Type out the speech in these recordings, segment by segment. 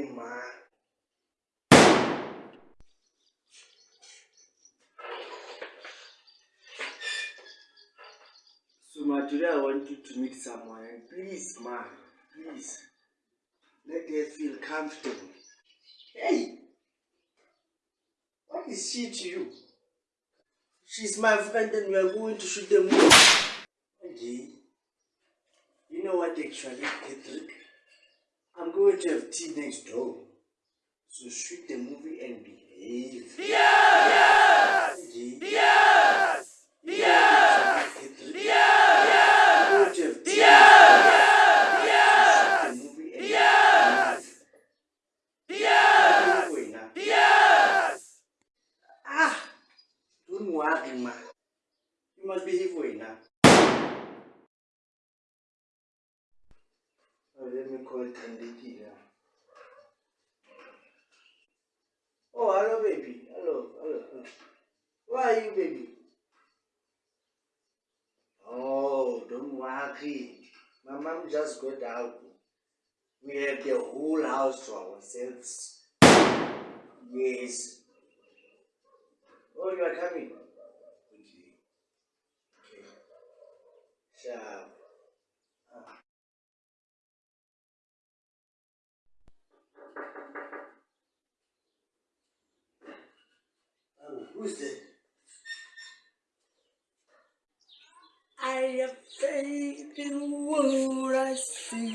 So ma, today I want you to meet someone and please ma, please. Let her feel comfortable. Hey! What is she to you? She's my friend and we are going to shoot the movie. Okay. You know what actually, Patrick? I'm going to have tea next door. So shoot the movie and behave. Yes! Okay. Yes! Yes! Yes! I'm going to have tea yes! Yes! Shoot the movie and yes! Yes! Yes! Ah! Don't worry, ma. You must behave well now. Oh, let me call Tandiki now. Oh, hello, baby. Hello, hello, hello. Where are you, baby? Oh, don't worry. My mom just got out. We have the whole house to ourselves. Yes. Oh, you are coming? Okay. Okay. Sharp. Who's that? I have faith in what I see.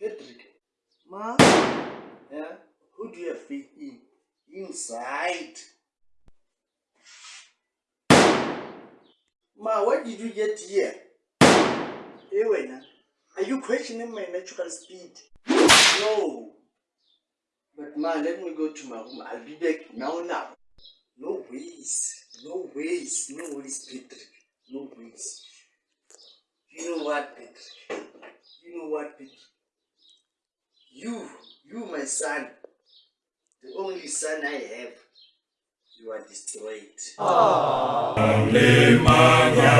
Patrick, Ma, yeah, who do you have faith in? Inside. Ma, what did you get here? Hey, wait, are you questioning my natural speed? No. But ma, let me go to my room. I'll be back now, now. No ways. No ways. No ways, Patrick. No ways. You know what, Patrick? You know what, Patrick? You, you, my son, the only son I have, you are destroyed. Magano